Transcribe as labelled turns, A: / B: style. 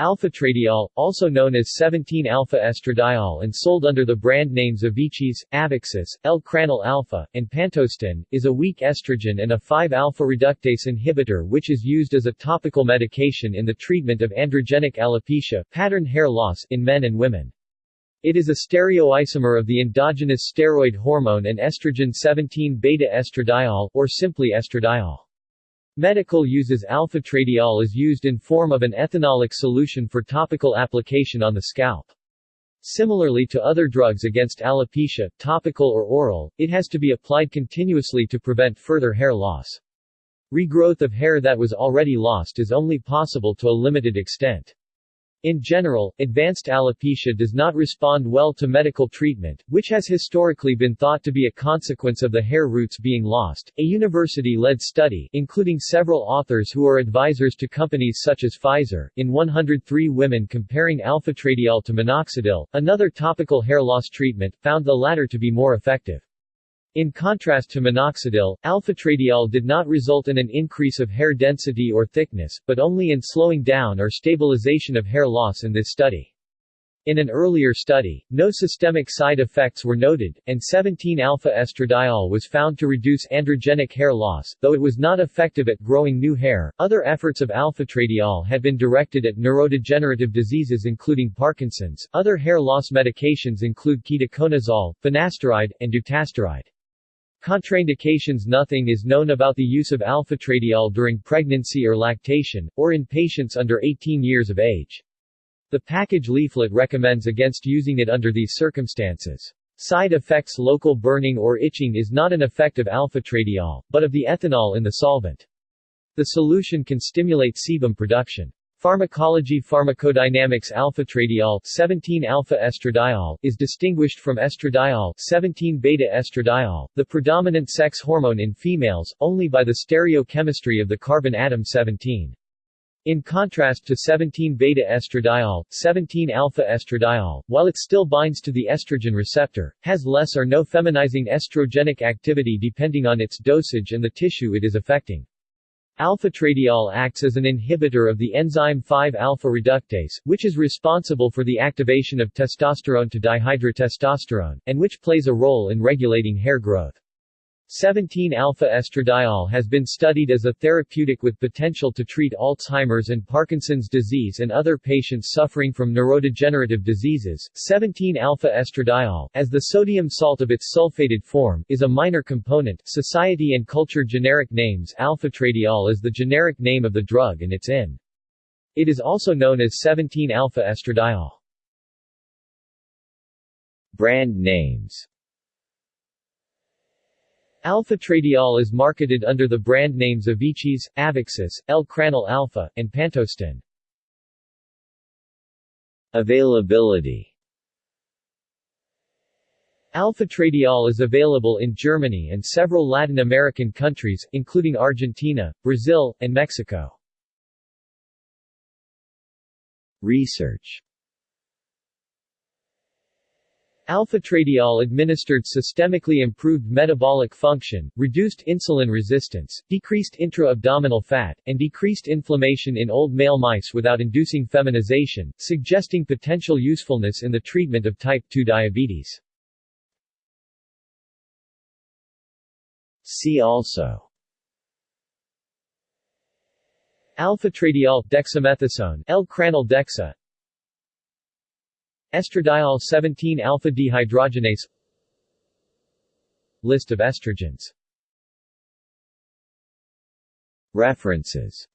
A: Alfatradiol, also known as 17-alpha-estradiol and sold under the brand names Avicis, Avixis, Ell-Cranell alpha, and Pantostin, is a weak estrogen and a 5-alpha reductase inhibitor which is used as a topical medication in the treatment of androgenic alopecia pattern hair loss in men and women. It is a stereoisomer of the endogenous steroid hormone and estrogen 17-beta-estradiol, or simply estradiol. Medical uses alfatradiol is used in form of an ethanolic solution for topical application on the scalp. Similarly to other drugs against alopecia, topical or oral, it has to be applied continuously to prevent further hair loss. Regrowth of hair that was already lost is only possible to a limited extent. In general, advanced alopecia does not respond well to medical treatment, which has historically been thought to be a consequence of the hair roots being lost. A university-led study, including several authors who are advisors to companies such as Pfizer, in 103 women comparing alfatradiol to minoxidil, another topical hair loss treatment, found the latter to be more effective. In contrast to minoxidil, alfatradiol did not result in an increase of hair density or thickness, but only in slowing down or stabilization of hair loss in this study. In an earlier study, no systemic side effects were noted, and 17-alpha-estradiol was found to reduce androgenic hair loss, though it was not effective at growing new hair. Other efforts of alfatradiol had been directed at neurodegenerative diseases including Parkinson's. Other hair loss medications include ketoconazole, finasteride, and dutasteride. Contraindications Nothing is known about the use of alfatradiol during pregnancy or lactation, or in patients under 18 years of age. The package leaflet recommends against using it under these circumstances. Side effects Local burning or itching is not an effect of alfatradiol, but of the ethanol in the solvent. The solution can stimulate sebum production. Pharmacology Pharmacodynamics alfatradiol 17-alpha-estradiol is distinguished from estradiol 17-beta-estradiol, the predominant sex hormone in females, only by the stereochemistry of the carbon atom 17. In contrast to 17-beta-estradiol, 17-alpha-estradiol, while it still binds to the estrogen receptor, has less or no feminizing estrogenic activity depending on its dosage and the tissue it is affecting. Alfatradiol acts as an inhibitor of the enzyme 5-alpha reductase, which is responsible for the activation of testosterone to dihydrotestosterone, and which plays a role in regulating hair growth. 17-alpha-estradiol has been studied as a therapeutic with potential to treat Alzheimer's and Parkinson's disease and other patients suffering from neurodegenerative diseases. 17-alpha-estradiol, as the sodium salt of its sulfated form, is a minor component. Society and culture generic names Alfatradiol is the generic name of the drug and its INN. It is also known as 17-alpha-estradiol. Brand names Alfatradiol is marketed under the brand names Avicis, Avixis, Ell-Cranell alpha, and Pantostin. Availability Alfatradiol is available in Germany and several Latin American countries, including Argentina, Brazil, and Mexico. Research Alfatradiol administered systemically improved metabolic function, reduced insulin resistance, decreased intra-abdominal fat, and decreased inflammation in old male mice without inducing feminization, suggesting potential usefulness in the treatment of type 2 diabetes. See also Alfatradiol, dexamethasone, Ell-Cranell dexa Estradiol 17-alpha dehydrogenase List of estrogens. References